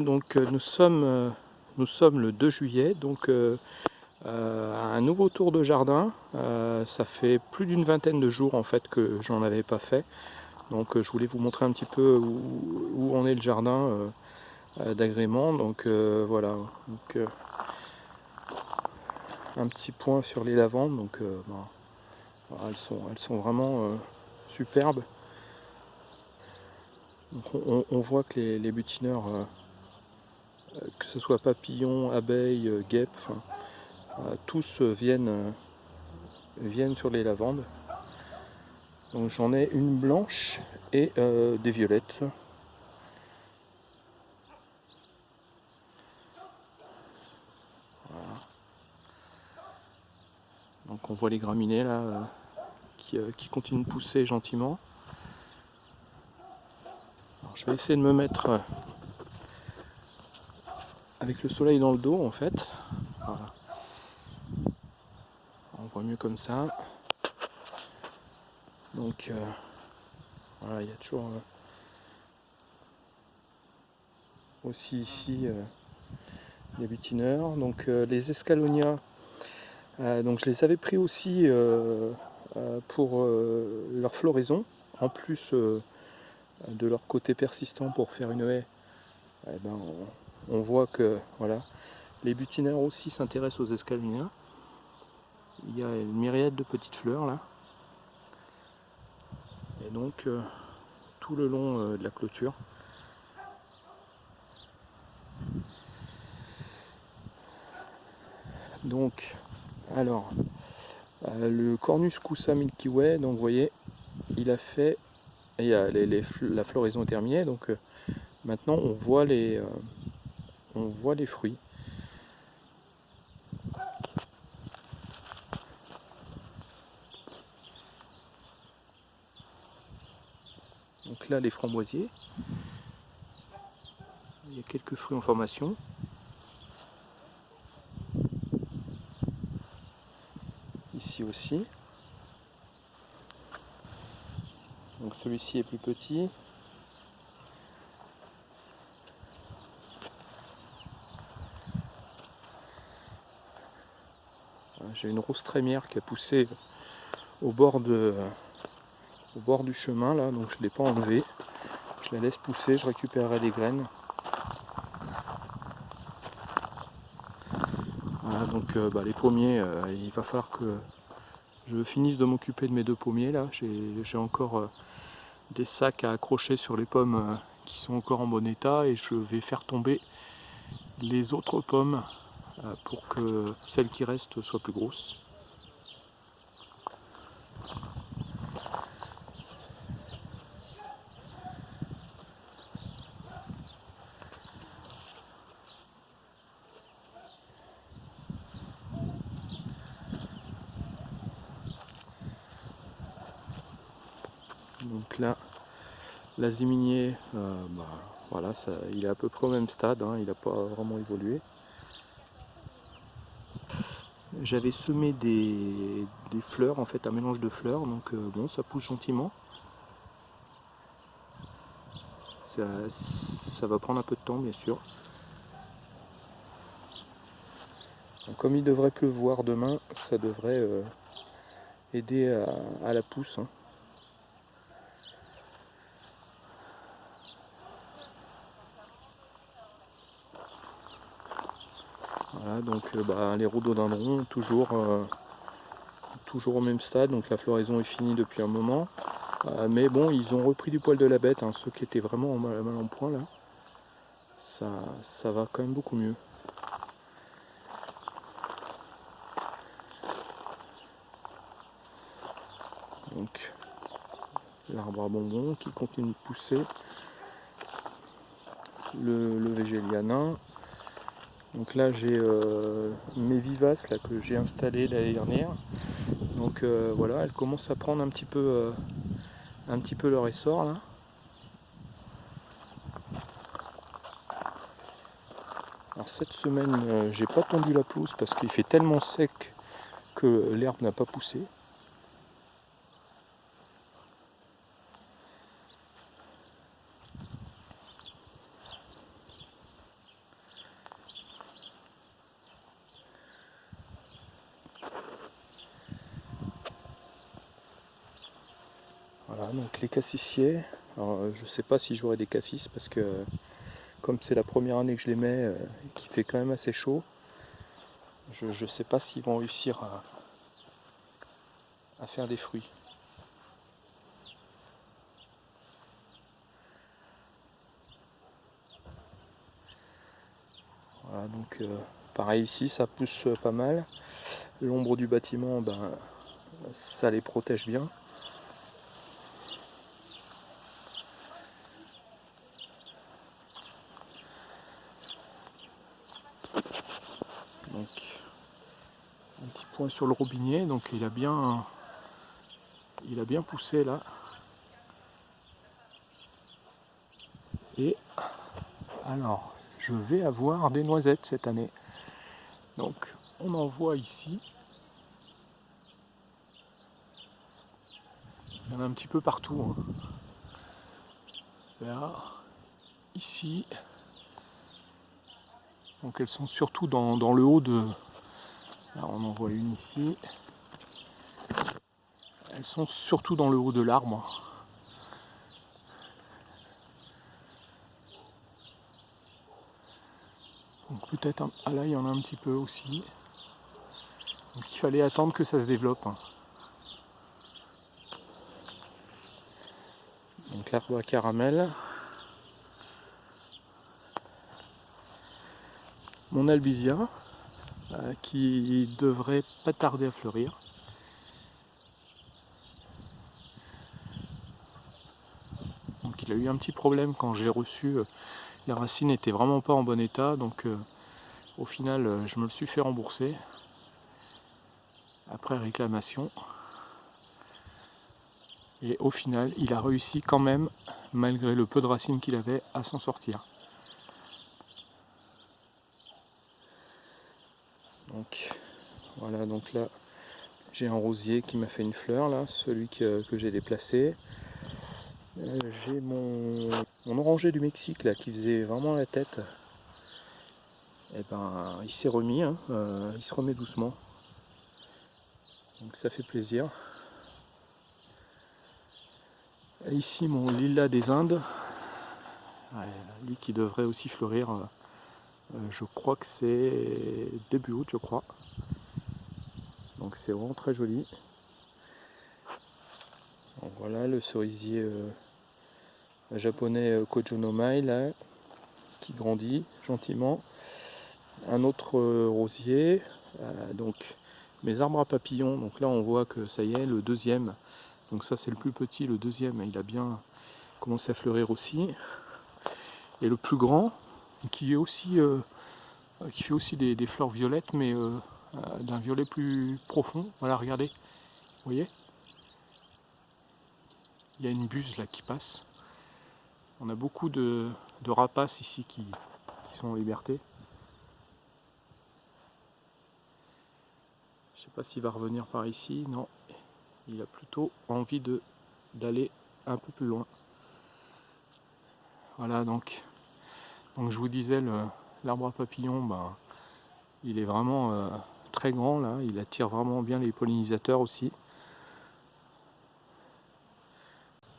Donc euh, nous sommes, euh, nous sommes le 2 juillet, donc euh, un nouveau tour de jardin. ça fait plus d'une vingtaine de jours en fait que j'en avais pas fait. Donc je voulais vous montrer un petit peu où, en est le jardin d'agrément. Donc voilà, donc, un petit point sur les lavandes. Donc bah, elles, sont, elles sont vraiment superbes. on, voit que les butineurs que ce soit papillons, abeilles, euh, guêpes, euh, tous viennent, viennent sur les lavandes. Donc j'en ai une blanche et des violettes. Donc on voit les graminées là qui, qui, continuent de pousser gentiment. je vais essayer de me mettre avec le soleil dans le dos en fait. On voit mieux comme ça. Donc euh, voilà, il y a toujours euh, aussi ici euh, les butineurs. Donc les escalonias, donc je les avais pris aussi pour leur floraison, en plus de leur côté persistant pour faire une haie. Eh ben, voit que voilà, les butinaires aussi s'intéressent aux escaliniens. Il y a une myriade de petites fleurs là. Et donc euh, tout le long euh, de la clôture. Donc, alors, euh, le Cornus Coussa Milky Way, donc vous voyez, il a fait, il y a la floraison terminée, donc maintenant on voit les, on voit les fruits. Donc là, les framboisiers. Il y a quelques fruits en formation. Ici aussi. Donc celui-ci est plus petit. J'ai une rose trémière qui a poussé au bord, du chemin là, donc je ne l'ai pas enlevée. Je la laisse pousser, je récupérerai les graines. Voilà, donc euh, bah, les pommiers, euh, il va falloir que je finisse de m'occuper de mes deux pommiers là. J'ai encore euh, des sacs à accrocher sur les pommes qui sont encore en bon état et je vais faire tomber les autres pommes pour que celle qui reste soit plus grosse. Donc là, l'aziminier, euh, bah, voilà, il est à peu près au même stade, hein, il n'a pas vraiment évolué j'avais semé des, fleurs, en fait un mélange de fleurs, donc euh, bon ça pousse gentiment. Ça, va prendre un peu de temps bien sûr. comme il devrait pleuvoir demain, ça devrait euh, aider à, la pousse. Hein. Donc euh, bah, les rhododendrons toujours, euh, toujours au même stade, donc la floraison est finie depuis un moment. Euh, mais bon, ils ont repris du poil de la bête, hein, ceux qui étaient vraiment mal, mal en point là. Ça, ça va quand même beaucoup mieux. Donc l'arbre à bonbons qui continue de pousser. Le, le végélianin donc là j'ai euh, mes vivaces là, que j'ai installées l'année dernière. Donc euh, voilà, elles commencent à prendre un petit peu, euh, un petit peu leur essor là. Alors cette semaine j'ai pas tendu la pelouse parce qu'il fait tellement sec que l'herbe n'a pas poussé. donc les cassissiers. Alors, euh, je sais pas si j'aurai des cassis parce que comme c'est la première année que je les mets, euh, qui fait quand même assez chaud, je ne sais pas s'ils vont réussir à, à faire des fruits. Voilà, donc euh, pareil ici, ça pousse pas mal. L'ombre du bâtiment, ben, ça les protège bien. Donc, sur le robinet, donc il a bien, il a bien poussé là. Et alors, je vais avoir des noisettes cette année. Donc, on en voit ici. Il y en a un petit peu partout. hein. Là, ici. Donc elles sont surtout dans le haut de... On en voit une ici. Elles sont surtout dans le haut de l'arbre. Donc peut-être... Ah là, il y en a un petit peu aussi. Donc il fallait attendre que ça se développe. Donc l'arbre à caramel. Mon albizia, qui devrait pas tarder à fleurir. Donc il a eu un petit problème quand j'ai reçu. euh, les racines n'étaient vraiment pas en bon état, donc euh, au final euh, je me le suis fait rembourser après réclamation. Et au final, il a réussi quand même, malgré le peu de racines qu'il avait, à s'en sortir. Donc voilà, donc là j'ai un rosier qui m'a fait une fleur là, celui que, j'ai déplacé. Euh, j'ai mon, mon oranger du Mexique qui faisait vraiment la tête. Et ben il s'est remis, hein, euh, il se remet doucement. Donc ça fait plaisir. Ici mon lilas des Indes, lui qui devrait aussi fleurir. euh, je crois que c'est début août, je crois. Donc c'est vraiment très joli. Donc voilà le cerisier euh, japonais euh, Kojonomai là, qui grandit gentiment. Un autre euh, rosier. euh, donc mes arbres à papillons. Donc là on voit que ça y est, le deuxième. Donc ça c'est le plus petit, le deuxième, il a bien commencé à fleurir aussi. Et le plus grand, qui est aussi euh, fait aussi des, fleurs violettes mais euh, euh, d'un violet plus profond. Voilà regardez. Vous voyez? Il y a une buse là qui passe. On a beaucoup de, rapaces ici qui, sont en liberté. Je sais pas s'il va revenir par ici. Non. Il a plutôt envie d'aller un peu plus loin. Voilà donc donc je vous disais L'arbre à papillons, ben, il est vraiment euh, très grand là, il attire vraiment bien les pollinisateurs aussi.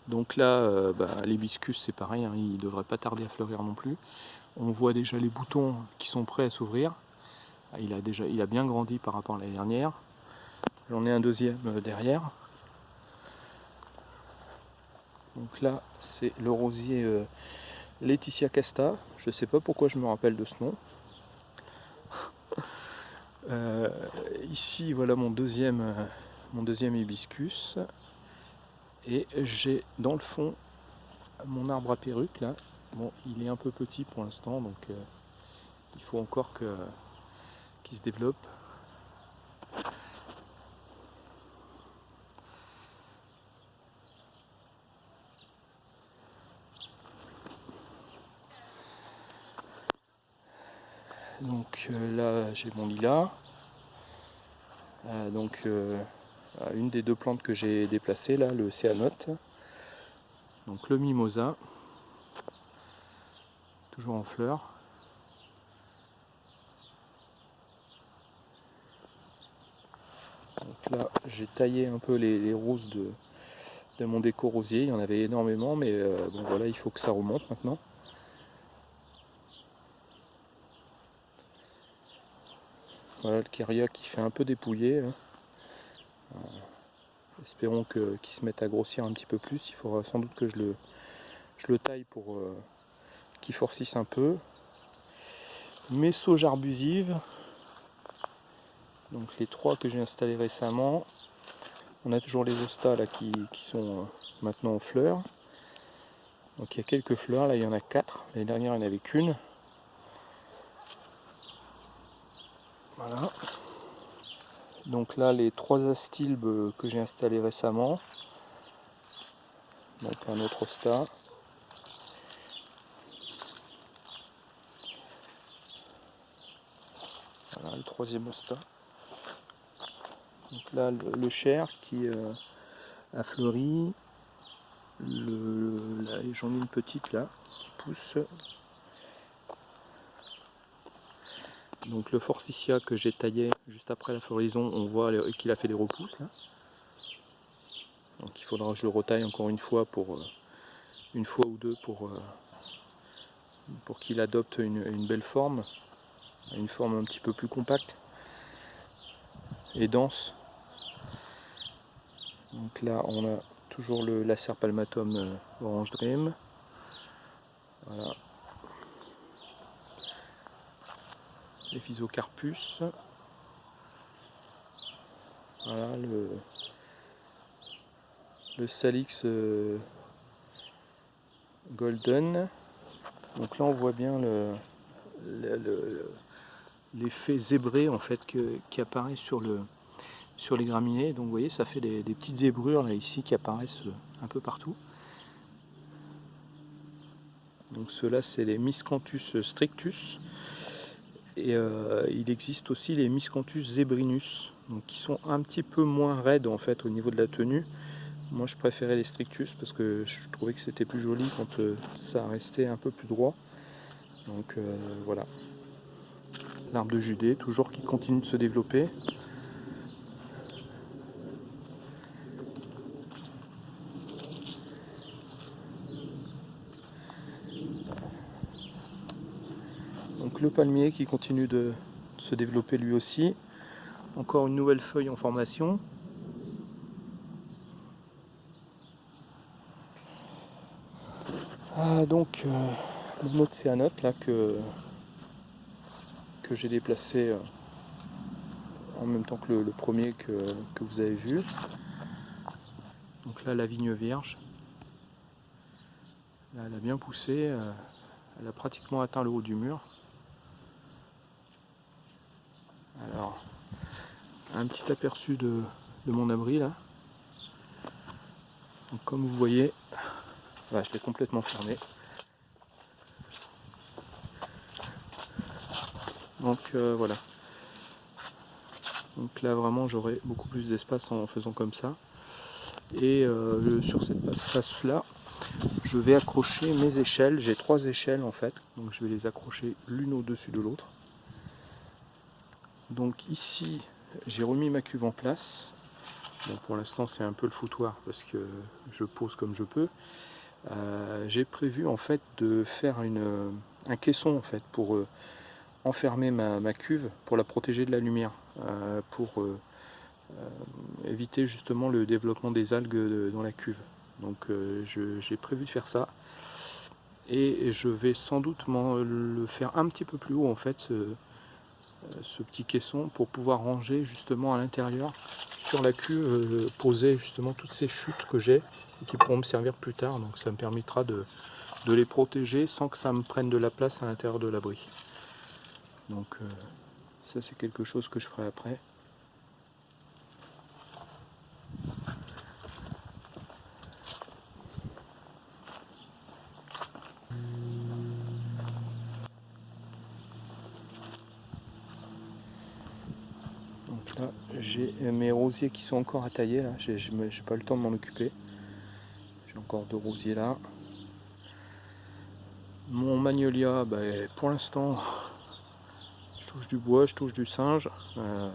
Donc là, euh, ben, l'hibiscus c'est pareil, hein, il ne devrait pas tarder à fleurir non plus. On voit déjà les boutons qui sont prêts à s'ouvrir. Ah, Il a, déjà, bien grandi par rapport à l'année dernière. J'en ai un deuxième euh, derrière. Donc là, c'est le rosier Laetitia Casta, je ne sais pas pourquoi je me rappelle de ce nom. Euh, ici, voilà mon deuxième, euh, mon deuxième hibiscus. Et j'ai dans le fond mon arbre à perruque là. Bon, il est un peu petit pour l'instant, donc euh, il faut encore qu'il se développe. Euh, là j'ai mon lilas. Euh, donc euh, une des deux plantes que j'ai déplacées là, le céanote. Donc le mimosa. Toujours en fleurs. Donc là j'ai taillé un peu les, roses de de mon déco rosier, il y en avait énormément, mais bon voilà, il faut que ça remonte maintenant. Voilà le Keria qui fait un peu dépouillé. Hein. Euh, espérons qu'il se mette à grossir un petit peu plus. Il faudra sans doute que je le, je le taille pour euh, qu'il forcisse un peu. Mes sauges arbusives. Donc les trois que j'ai installés récemment. On a toujours les ostas là qui, sont euh, maintenant en fleurs. Donc il y a quelques fleurs, là il y en a quatre. L'année dernière il n'y en avait qu'une. Voilà. Donc là les trois astilbes que j'ai installés récemment. Donc un autre osta. Voilà le troisième osta. Donc là, le, cher qui euh, a fleuri. J'en ai une petite là qui pousse. Donc le forsythia que j'ai taillé juste après la floraison, on voit qu'il a fait des repousses là. Donc il faudra que je le retaille encore une fois pour euh, une fois ou deux pour, euh, qu'il adopte une, belle forme, une forme un petit peu plus compacte et dense. Donc là, on a toujours le laser palmatum euh, orange dream. Voilà. Les physocarpus. Voilà le, salix euh, golden. Donc là, on voit bien l'effet zébré en fait qui apparaît sur les graminées. Donc vous voyez, ça fait des, petites zébrures là ici qui apparaissent euh, un peu partout. Donc ceux-là, c'est les Miscanthus strictus. Et euh, il existe aussi les Miscanthus zebrinus, qui sont un petit peu moins raides en fait au niveau de la tenue. Moi je préférais les strictus parce que je trouvais que c'était plus joli quand euh, ça restait un peu plus droit. Donc voilà. L'arbre de Judée, toujours qui continue de se développer. Le palmier qui continue de se développer lui aussi. Encore une nouvelle feuille en formation. Ah, donc euh, mon là que, j'ai déplacé euh, en même temps que le, premier que, vous avez vu. Donc là la vigne vierge. Elle a bien poussé, euh, elle a pratiquement atteint le haut du mur. Alors, un petit aperçu de, mon abri là. comme vous voyez, je l'ai complètement fermé. Donc euh, voilà. Donc là vraiment j'aurai beaucoup plus d'espace en faisant comme ça. Et euh, sur cette face là, je vais accrocher mes échelles. J'ai trois échelles en fait, donc je vais les accrocher l'une au-dessus de l'autre. Donc ici, j'ai remis ma cuve en place. pour l'instant, c'est un peu le foutoir parce que je pose comme je peux. Euh, j'ai prévu en fait de faire une, un caisson en fait pour euh, enfermer ma, cuve pour la protéger de la lumière, euh, pour éviter justement le développement des algues dans la cuve. Donc j'ai prévu de faire ça et je vais sans doute le faire un petit peu plus haut en fait ce petit caisson pour pouvoir ranger justement à l'intérieur sur la cuve euh, poser justement toutes ces chutes que j'ai et qui pourront me servir plus tard. Donc ça me permettra de, de, les protéger sans que ça me prenne de la place à l'intérieur de l'abri. Donc euh, ça c'est quelque chose que je ferai après mes rosiers qui sont encore à tailler là, j'ai pas le temps de m'en occuper. J'ai encore deux rosiers là. Mon magnolia, bah, pour l'instant, je touche du bois, je touche du singe. Euh,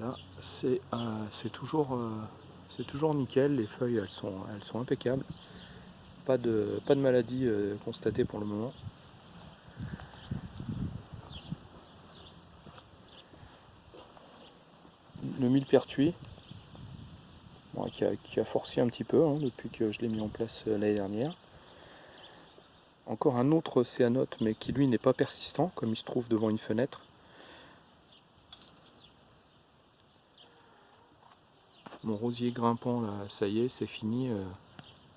là, c'est euh, toujours, euh, toujours nickel, les feuilles elles sont, elles sont impeccables. Pas de, pas de maladie euh, constatée pour le moment. Le millepertuis, qui, a, qui, forcé un petit peu hein, depuis que je l'ai mis en place euh, l'année dernière. Encore un autre céanote, mais qui lui n'est pas persistant, comme il se trouve devant une fenêtre. Mon rosier grimpant, là, ça y est, c'est fini. Euh,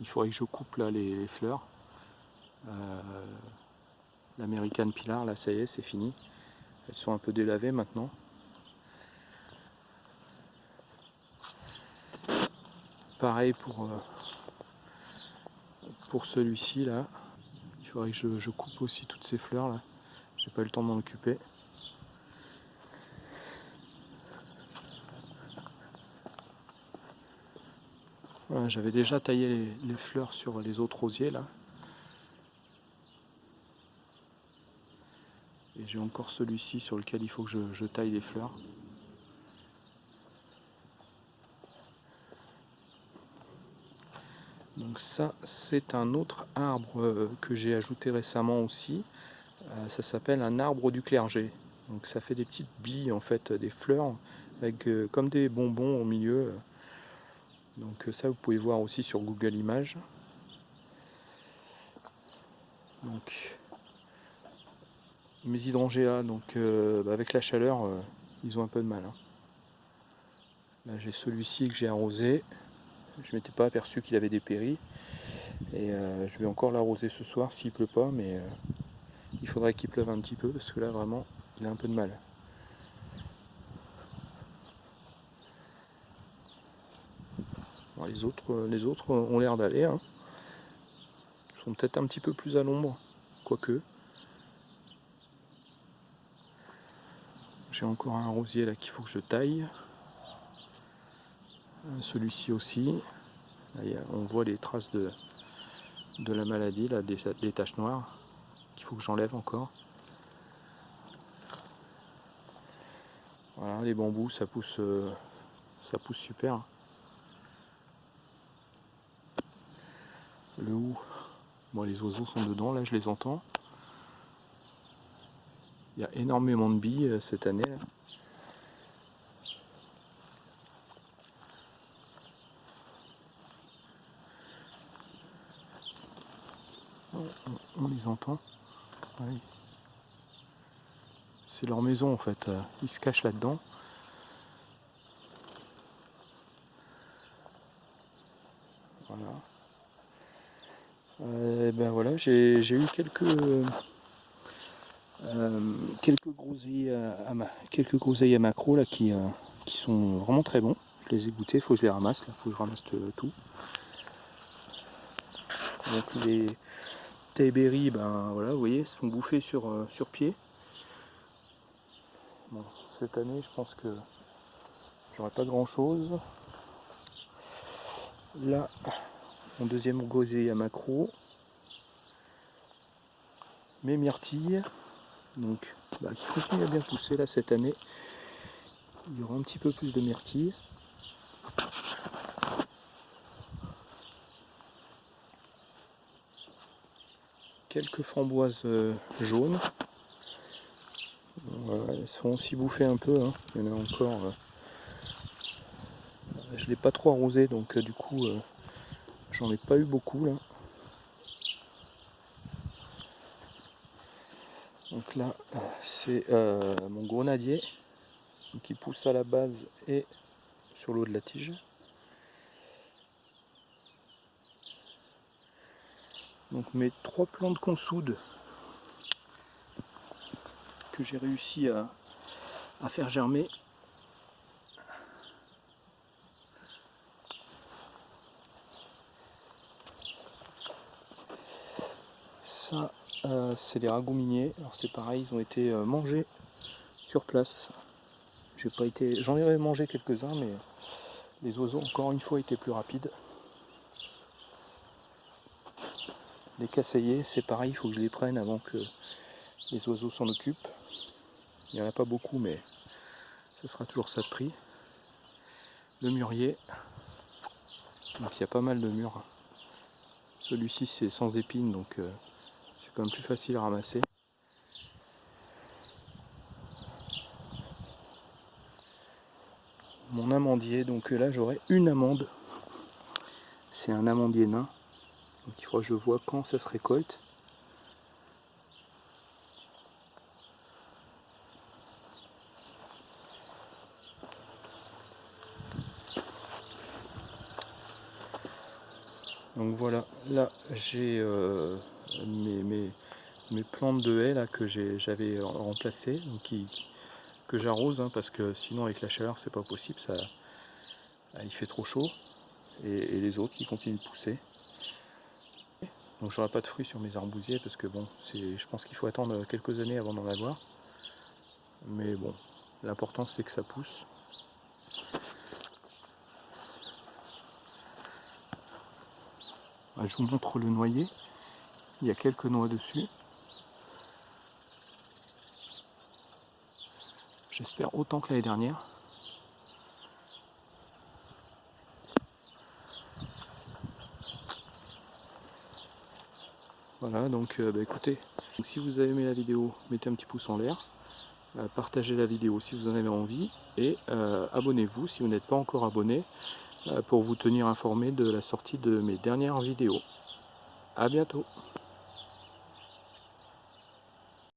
il faudrait que je coupe là les, fleurs. Euh, L'American Pilar, là, ça y est, c'est fini. Elles sont un peu délavées maintenant. Pareil pour, euh, pour celui-ci là. Il faudrait que je, coupe aussi toutes ces fleurs là. J'ai pas eu le temps d'en occuper. J'avais déjà taillé les, les, fleurs sur les autres rosiers là. Et j'ai encore celui-ci sur lequel il faut que je, je taille les fleurs. Donc ça, c'est un autre arbre euh, que j'ai ajouté récemment aussi. Euh, ça s'appelle un arbre du clergé. Donc ça fait des petites billes, en fait, des fleurs, avec euh, comme des bonbons au milieu. Donc ça, vous pouvez voir aussi sur Google Images. Donc mes hydrangeas, donc bah, avec la chaleur, ils ont un peu de mal. Hein. Là j'ai celui-ci que j'ai arrosé. Je ne m'étais pas aperçu qu'il avait dépéri. Et euh, je vais encore l'arroser ce soir s'il pleut pas, mais euh, il faudrait qu'il pleuve un petit peu parce que là vraiment il a un peu de mal. les, autres, euh, les autres ont l'air d'aller. Hein. Ils sont peut-être un petit peu plus à l'ombre, quoique. J'ai encore un rosier là qu'il faut que je taille. Celui-ci aussi. on voit les traces de, la maladie, là, des, taches noires qu'il faut que j'enlève encore. Voilà, les bambous, ça pousse, euh, ça pousse super. Le hou, bon, les oiseaux sont dedans, là je les entends. Il y a énormément de billes euh, cette année. On les entend. C'est leur maison en fait, euh, ils se cachent là-dedans. Voilà. Euh, ben voilà, j'ai eu quelques euh, quelques groseilles à, ma, quelques groseilles à macro là qui, sont vraiment très bons. Je les ai goûtés, faut que je les ramasse, il faut que je ramasse tout. Donc les, Tayberry, ben voilà, vous voyez, se font bouffer sur, euh, sur pied. Cette année, je pense que j'aurai pas grand chose. Là, mon deuxième gosier à macro. Mes myrtilles, donc bah, qui continuent à bien pousser là cette année. Il y aura un petit peu plus de myrtilles. Quelques framboises euh, jaunes. elles sont aussi bouffées un peu. Hein. Il y en a encore. Euh, je ne l'ai pas trop arrosé, donc euh, du coup, j'en ai pas eu beaucoup là. Donc là, c'est mon grenadier qui pousse à la base et sur l'eau de la tige. Donc mes trois plants de consoude que j'ai réussi à, faire germer. Ça, euh, c'est des ragouminés. Alors c'est pareil, ils ont été euh, mangés sur place. J'ai pas été, j'en ai mangé quelques-uns, mais les oiseaux encore une fois étaient plus rapides. Les casseillers, c'est pareil, il faut que je les prenne avant que les oiseaux s'en occupent. Il n'y en a pas beaucoup, mais ce sera toujours ça de prix. Le mûrier. Donc il y a pas mal de murs. Celui-ci c'est sans épines donc euh, c'est quand même plus facile à ramasser. Mon amandier, donc là j'aurai une amande. C'est un amandier nain. Donc il faudra que je vois quand ça se récolte. Donc voilà, là j'ai euh, mes, mes, plantes de haies là, que j'avais remplacées, que j'arrose hein, parce que sinon avec la chaleur c'est pas possible, ça, il fait trop chaud. Et, les autres qui continuent de pousser. Donc j'aurai pas de fruits sur mes arbousiers parce que bon, je pense qu'il faut attendre quelques années avant d'en avoir. Mais bon, l'important c'est que ça pousse. Je vous montre le noyer. Il y a quelques noix dessus. J'espère autant que l'année dernière. Voilà, donc euh, bah, écoutez, si vous avez aimé la vidéo, mettez un petit pouce en l'air, euh, partagez la vidéo si vous en avez envie, et euh, abonnez-vous si vous n'êtes pas encore abonné, pour vous tenir informé de la sortie de mes dernières vidéos. A bientôt